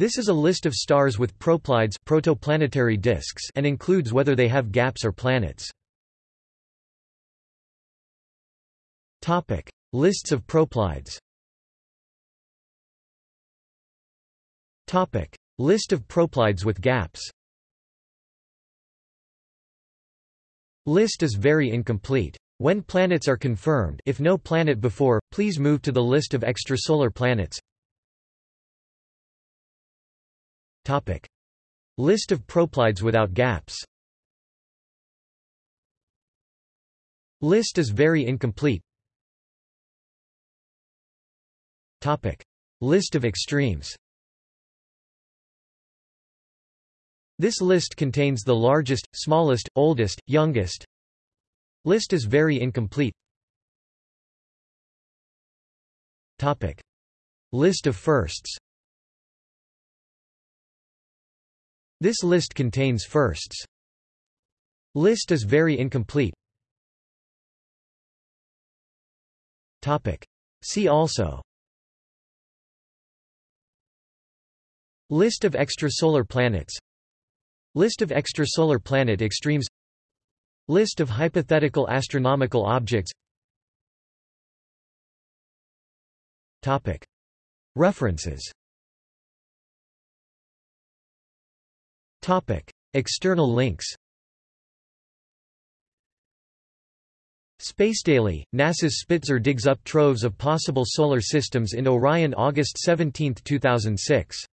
This is a list of stars with proplyds protoplanetary disks and includes whether they have gaps or planets. Topic: Lists of proplyds. Topic: List of proplyds with gaps. List is very incomplete. When planets are confirmed if no planet before, please move to the list of extrasolar planets. Topic. List of proplyds without gaps List is very incomplete. Topic. List of extremes This list contains the largest, smallest, oldest, youngest. List is very incomplete. Topic. List of firsts This list contains firsts. List is very incomplete. Topic. See also List of extrasolar planets List of extrasolar planet extremes List of hypothetical astronomical objects Topic. References Topic. External links Space Daily, NASA's Spitzer digs up troves of possible solar systems in Orion August 17, 2006